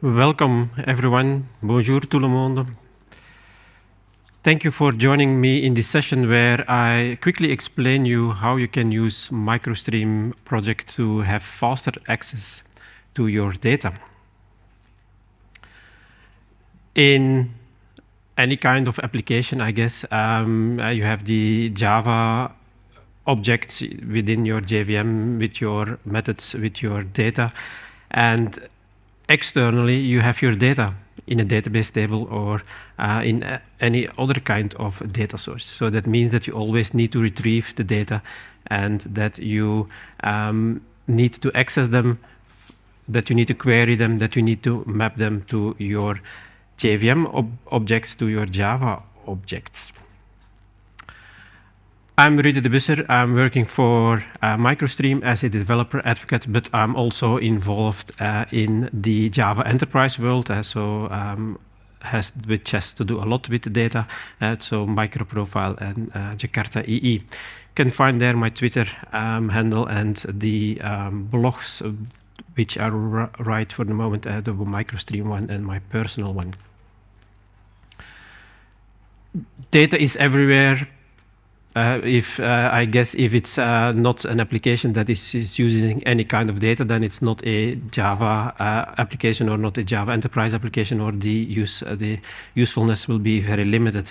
Welcome, everyone. Bonjour tout le monde. Thank you for joining me in this session where I quickly explain you how you can use MicroStream project to have faster access to your data. In any kind of application, I guess, um, uh, you have the Java objects within your JVM with your methods, with your data. And externally, you have your data in a database table or uh, in uh, any other kind of data source. So that means that you always need to retrieve the data and that you um, need to access them, that you need to query them, that you need to map them to your JVM ob objects, to your Java objects. I'm Rudy de Busscher. I'm working for uh, MicroStream as a developer advocate, but I'm also involved uh, in the Java enterprise world. Uh, so um, has which has to do a lot with data. Uh, so MicroProfile and uh, Jakarta EE. You can find there my Twitter um, handle and the um, blogs uh, which are right for the moment, the MicroStream one and my personal one. Data is everywhere uh, if uh, I guess if it's uh, not an application that is, is, using any kind of data, then it's not a Java uh, application or not a Java enterprise application, or the use uh, the usefulness will be very limited.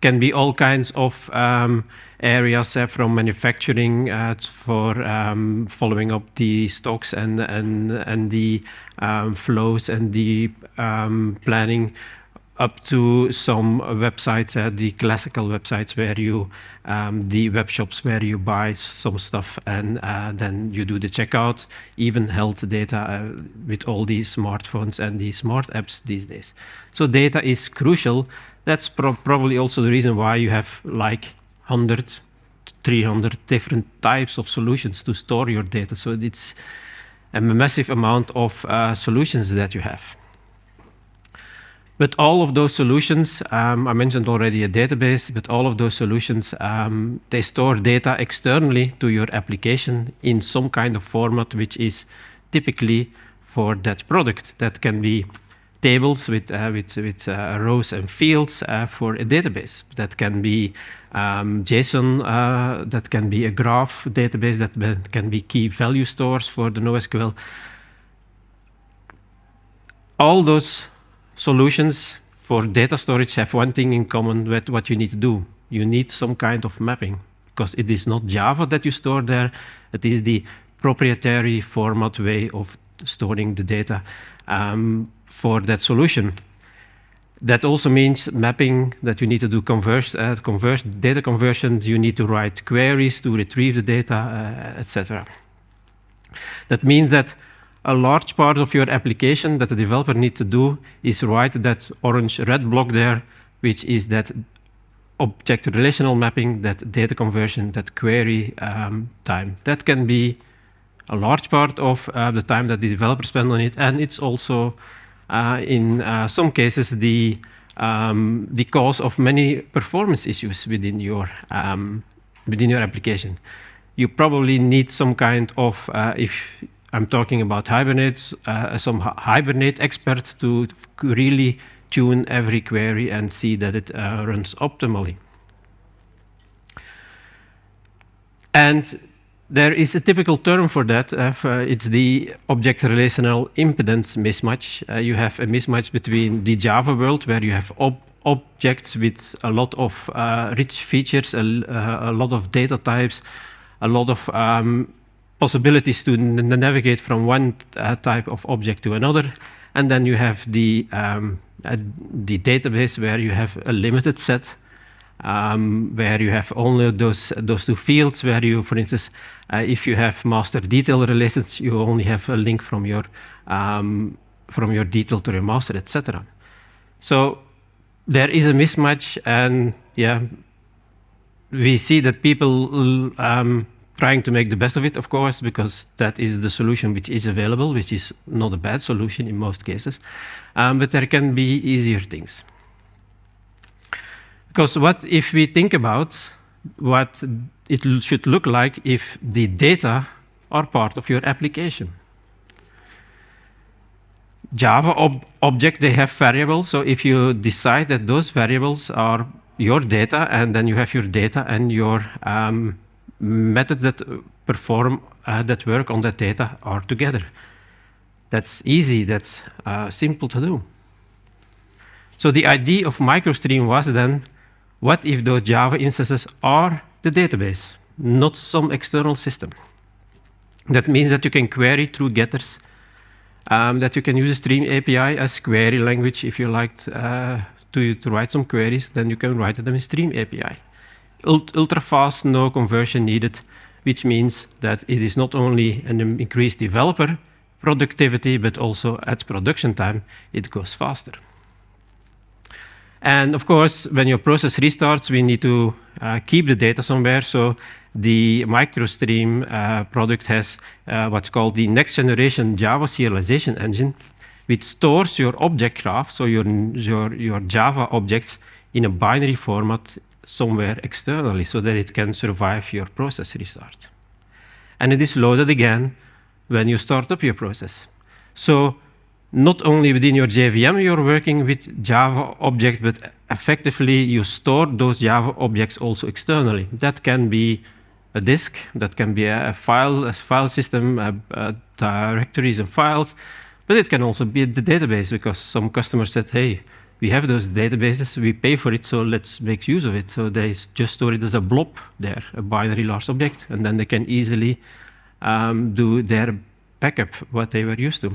Can be all kinds of um, areas from manufacturing for um, following up the stocks and and and the um, flows and the um, planning up to some websites, uh, the classical websites where you, um, the web shops where you buy some stuff and uh, then you do the checkout, even health data uh, with all these smartphones and the smart apps these days. So data is crucial. That's pro probably also the reason why you have like 100, 300 different types of solutions to store your data. So it's a massive amount of uh, solutions that you have. But all of those solutions, um, I mentioned already a database, but all of those solutions, um, they store data externally to your application in some kind of format which is typically for that product. That can be tables with, uh, with, with uh, rows and fields uh, for a database. That can be um, JSON, uh, that can be a graph database, that can be key value stores for the NoSQL. All those solutions for data storage have one thing in common with what you need to do. You need some kind of mapping because it is not Java that you store there. It is the proprietary format way of storing the data um, for that solution. That also means mapping that you need to do conversion, uh, conversion data conversions. You need to write queries to retrieve the data, uh, etc. That means that a large part of your application that the developer needs to do is write that orange-red block there, which is that object relational mapping, that data conversion, that query um, time. That can be a large part of uh, the time that the developer spends on it, and it's also, uh, in uh, some cases, the um, the cause of many performance issues within your um, within your application. You probably need some kind of uh, if I'm talking about Hibernate, uh, some Hibernate expert to really tune every query and see that it uh, runs optimally. And there is a typical term for that. Uh, it's the object relational impedance mismatch. Uh, you have a mismatch between the Java world, where you have ob objects with a lot of uh, rich features, a, uh, a, lot of data types, a lot of um, possibilities to navigate from one uh, type of object to another. And then you have the, um, uh, the database where you have a limited set, um, where you have only those, those two fields, where you, for instance, uh, if you have master detail relations, you only have a link from your, um, from your detail to your master, etc. So there is a mismatch, and yeah, we see that people um, trying to make the best of it, of course, because that is the solution which is available, which is not a bad solution in most cases. Um, but there can be easier things. Because what if we think about what it should look like if the data are part of your application? Java ob object, they have variables. So if you decide that those variables are your data, and then you have your data and your um, methods that perform, uh, that work on that data are together. That's easy, that's uh, simple to do. So the idea of MicroStream was then, what if those Java instances are the database, not some external system? That means that you can query through getters, um, that you can use a Stream API as query language if you like uh, to, to, write some queries, then you can write them in Stream API. Ult ultra fast, no conversion needed, which means that it is not only an increased developer productivity, but also at production time, it goes faster. And of course, when your process restarts, we need to uh, keep the data somewhere. So the MicroStream uh, product has uh, what's called the next generation Java serialization engine, which stores your object graph, so your, your, your Java objects, in a binary format somewhere externally so that it can survive your process restart. And it is loaded again when you start up your process. So not only within your JVM you're working with Java objects, but effectively you store those Java objects also externally. That can be a disk, that can be a file, a file system, a, a directories and files, but it can also be the database because some customers said, hey, we have those databases, we pay for it, so let's make use of it. So they just store it as a blob there, a binary large object, and then they can easily um, do their backup, what they were used to.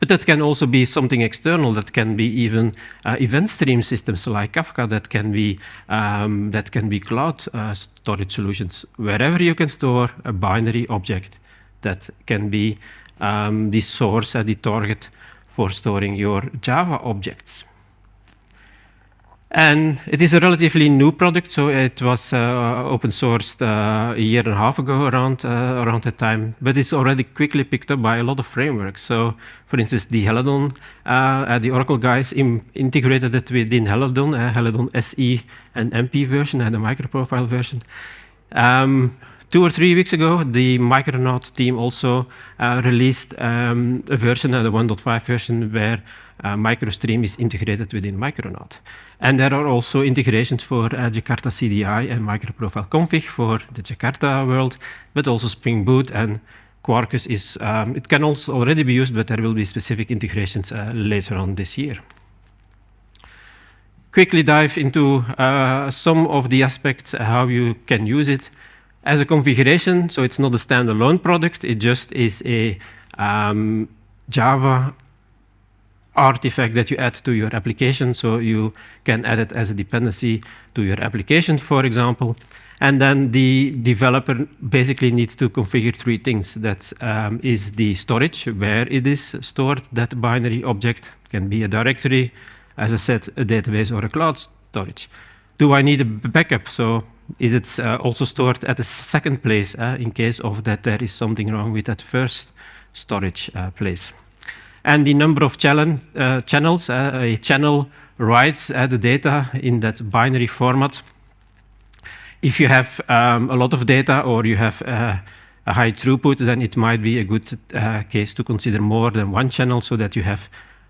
But that can also be something external. That can be even uh, event stream systems like Kafka. That can be um, that can be cloud uh, storage solutions. Wherever you can store a binary object, that can be um, the source and the target for storing your Java objects. And it is a relatively new product, so it was uh, open sourced uh, a year and a half ago around, uh, around that time, but it's already quickly picked up by a lot of frameworks. So, for instance, the Helidon, uh, uh, the Oracle guys integrated it within Helidon, uh, Helidon SE and MP version and the microprofile version. Um, two or three weeks ago, the Micronaut team also released um, a version, the 1.5 version, where MicroStream is integrated within Micronaut. And there are also integrations for uh, Jakarta CDI and microprofile config for the Jakarta world, but also Spring Boot and Quarkus is, um, it can also already be used, but there will be specific integrations uh, later on this year. Quickly dive into uh, some of the aspects, uh, how you can use it. As a configuration, so it's not a standalone product, it just is a um, Java artifact that you add to your application. So you can add it as a dependency to your application, for example. And then the developer basically needs to configure three things. That um, is the storage, where it is stored. That binary object can be a directory, as I said, a database or a cloud storage. Do I need a backup? So is it uh, also stored at a second place uh, in case of that there is something wrong with that first storage uh, place? and the number of uh, channels. Uh, a channel writes uh, the data in that binary format. If you have um, a lot of data or you have a high throughput, then it might be a good case to consider more than one channel so that you have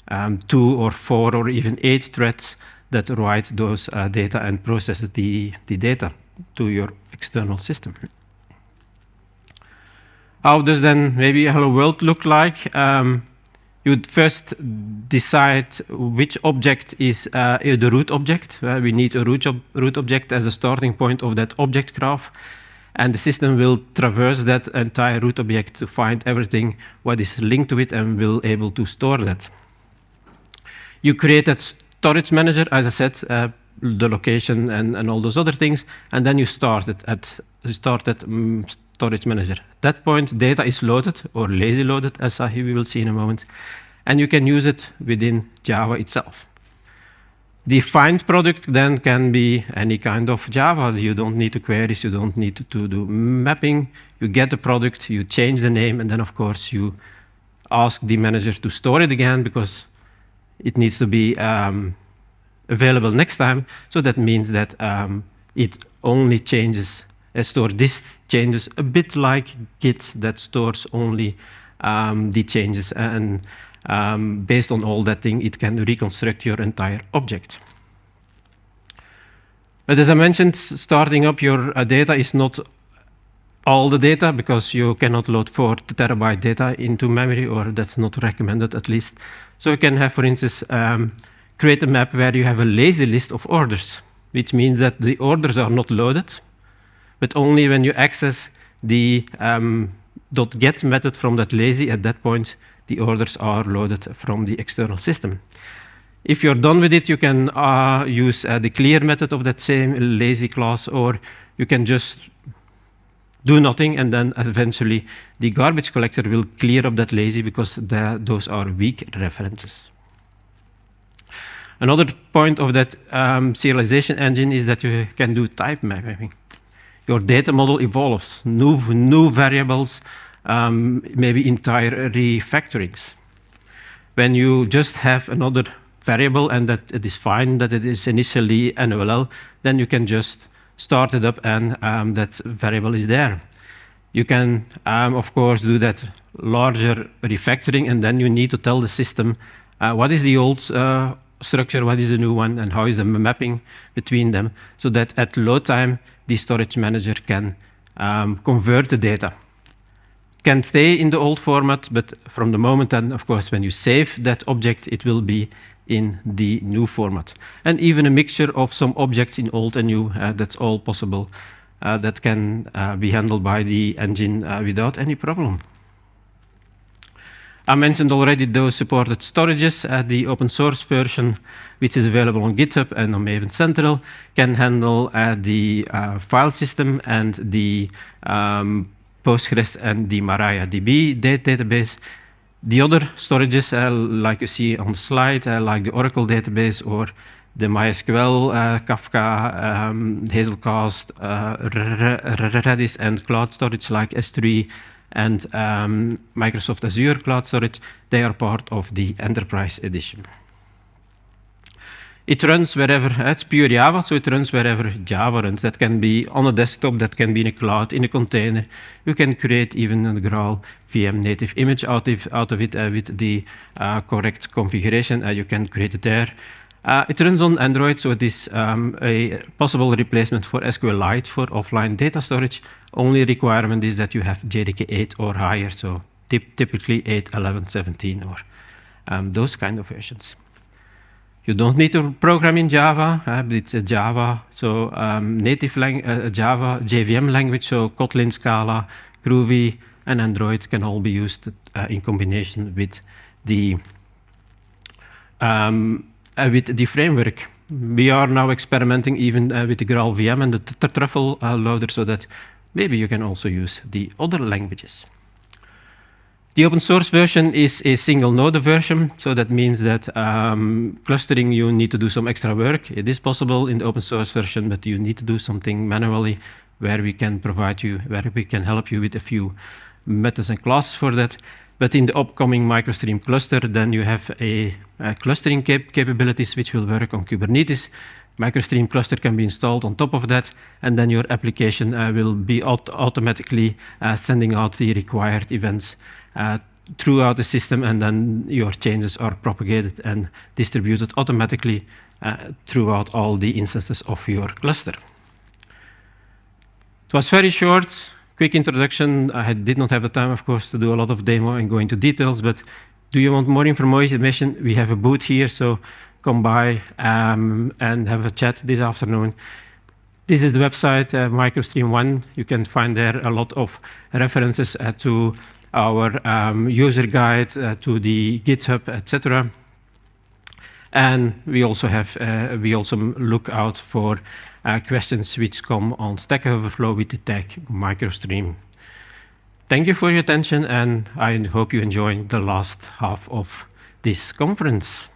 um, two or four or even eight threads that write those data and process the, the data to your external system. How does then maybe hello world look like? Um, you'd first decide which object is uh, the root object. Uh, we need a root, ob root object as a starting point of that object graph. And the system will traverse that entire root object to find everything what is linked to it and will able to store that. You create that storage manager, as I said, uh, the location and, and all those other things, and then you start it at start that um, storage manager. At that point, data is loaded or lazy loaded, as we will see in a moment, and you can use it within Java itself. The find product then can be any kind of Java. You don't need to queries, you don't need to, to do mapping. You get the product, you change the name, and then of course you ask the manager to store it again because it needs to be um, available next time. So that means that um, it only changes store this changes a bit like Git that stores only um, the changes and um, based on all that thing, it can reconstruct your entire object. But as I mentioned, starting up your uh, data is not all the data because you cannot load four terabyte data into memory, or that's not recommended at least. So you can have, for instance, um, create a map where you have a lazy list of orders, which means that the orders are not loaded, but only when you access the um, .get method from that lazy, at that point, the orders are loaded from the external system. If you're done with it, you can uh, use uh, the clear method of that same lazy class, or you can just do nothing, and then eventually the garbage collector will clear up that lazy because the, those are weak references. Another point of that um, serialization engine is that you can do type mapping. Your data model evolves, new, new variables, um, maybe entire refactorings. When you just have another variable and that it is fine that it is initially null, then you can just start it up and um, that variable is there. You can, um, of course, do that larger refactoring and then you need to tell the system uh, what is the old uh, structure, what is the new one, and how is the mapping between them, so that at load time, the storage manager can um, convert the data. Can stay in the old format, but from the moment then, of course, when you save that object, it will be in the new format. And even a mixture of some objects in old and new, uh, that's all possible. Uh, that can uh, be handled by the engine uh, without any problem. I mentioned already those supported storages. Uh, the open source version, which is available on GitHub and on Maven Central, can handle uh, the uh, file system and the um, Postgres and the MariaDB database the other storages, uh, like you see on the slide, uh, like the Oracle database or the MySQL, uh, Kafka, um, Hazelcast, Redis, and cloud storage like S3 and um, Microsoft Azure Cloud Storage, they are part of the Enterprise Edition. It runs wherever, it's pure Java, so it runs wherever Java runs. That can be on a desktop, that can be in a cloud, in a container. You can create even a Graal VM native image out of, out of it uh, with the uh, correct configuration. Uh, you can create it there. Uh, it runs on Android, so it is um, a possible replacement for SQLite for offline data storage. Only requirement is that you have JDK 8 or higher, so typically 8, 11, 17, or um, those kind of versions. You don't need to program in Java. Uh, it's a Java, so um, native lang uh, Java JVM language, so Kotlin, Scala, Groovy, and Android can all be used uh, in combination with the um, uh, with the framework. We are now experimenting even uh, with the Graal VM and the Truffle uh, loader, so that maybe you can also use the other languages. The open source version is a single node version, so that means that um, clustering you need to do some extra work. It is possible in the open source version, but you need to do something manually where we can provide you, where we can help you with a few methods and classes for that. But in the upcoming MicroStream cluster, then you have a, a clustering cap capabilities which will work on Kubernetes. MicroStream cluster can be installed on top of that, and then your application uh, will be aut automatically uh, sending out the required events uh, throughout the system, and then your changes are propagated and distributed automatically uh, throughout all the instances of your cluster. It was very short, quick introduction. I did not have the time, of course, to do a lot of demo and go into details, but do you want more information? We have a booth here, so come by um, and have a chat this afternoon. This is the website, uh, MicroStream One. You can find there a lot of references uh, to our um, user guide uh, to the GitHub, etc. And we also have uh, we also look out for questions which come on Stack Overflow with the tag MicroStream. Thank you for your attention, and I hope you enjoy the last half of this conference.